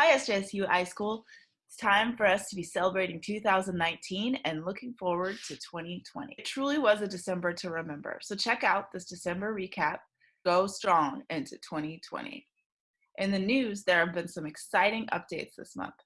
Hi, SJSU iSchool. It's time for us to be celebrating 2019 and looking forward to 2020. It truly was a December to remember, so check out this December recap, Go Strong into 2020. In the news, there have been some exciting updates this month.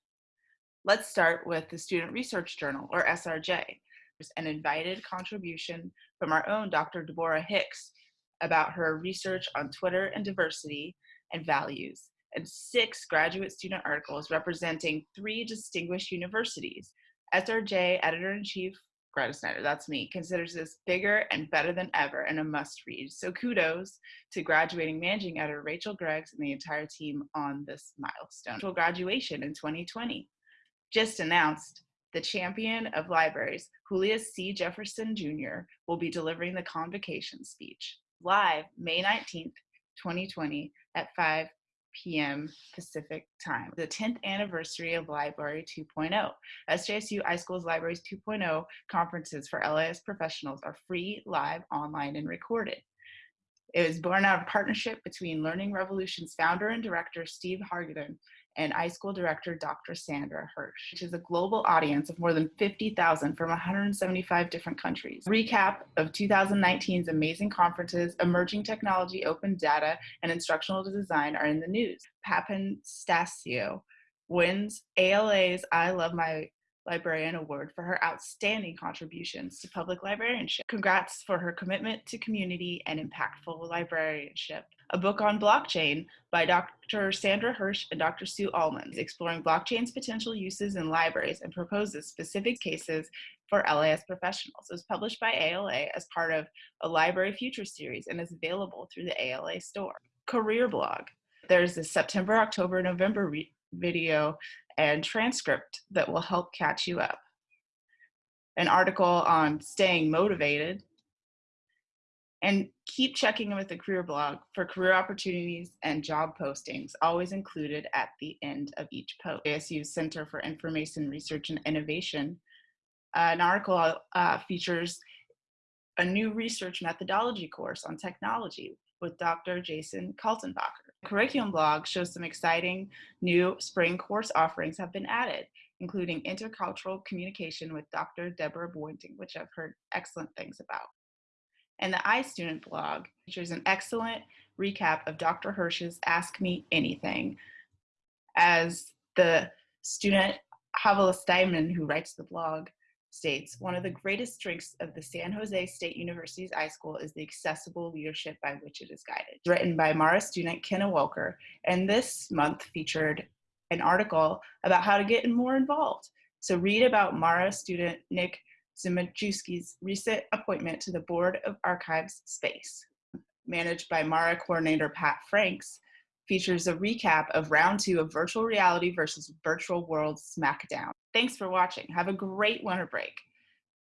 Let's start with the Student Research Journal, or SRJ. There's an invited contribution from our own Dr. Deborah Hicks about her research on Twitter and diversity and values and six graduate student articles representing three distinguished universities. SRJ editor-in-chief Greta Snyder, that's me, considers this bigger and better than ever and a must read. So kudos to graduating managing editor Rachel Greggs and the entire team on this milestone. Graduation in 2020. Just announced, the champion of libraries, Julius C. Jefferson Jr., will be delivering the convocation speech live May 19th, 2020 at 5 p.m. Pacific time, the 10th anniversary of Library 2.0. SJSU iSchool's Libraries 2.0 conferences for LAS professionals are free, live, online, and recorded. It was born out of partnership between Learning Revolution's founder and director Steve Hargadon and iSchool director Dr. Sandra Hirsch, which is a global audience of more than 50,000 from 175 different countries. Recap of 2019's amazing conferences, emerging technology, open data, and instructional design are in the news. Papan Stasio wins ALA's I Love My Librarian Award for her outstanding contributions to public librarianship. Congrats for her commitment to community and impactful librarianship. A book on blockchain by Dr. Sandra Hirsch and Dr. Sue Alman, exploring blockchain's potential uses in libraries and proposes specific cases for LAS professionals. It was published by ALA as part of a Library Future series and is available through the ALA store. Career blog. There's a September, October, November video and transcript that will help catch you up. An article on staying motivated, and keep checking with the career blog for career opportunities and job postings, always included at the end of each post. ASU's Center for Information Research and Innovation, uh, an article uh, features a new research methodology course on technology with Dr. Jason Kaltenbacher. Curriculum blog shows some exciting new spring course offerings have been added, including intercultural communication with Dr. Deborah Boynton, which I've heard excellent things about. And the iStudent blog features an excellent recap of Dr. Hirsch's Ask Me Anything. As the student Havilah Steinman, who writes the blog, states, one of the greatest strengths of the San Jose State University's iSchool is the accessible leadership by which it is guided. Written by MARA student Kenna Welker, and this month featured an article about how to get more involved. So read about MARA student Nick Zimajewski's recent appointment to the Board of ArchivesSpace. Managed by MARA coordinator Pat Franks, features a recap of round two of virtual reality versus virtual world smackdown. Thanks for watching. Have a great winter break.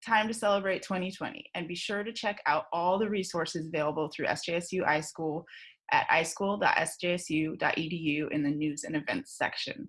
Time to celebrate 2020 and be sure to check out all the resources available through SJSU iSchool at ischool.sjsu.edu in the news and events section.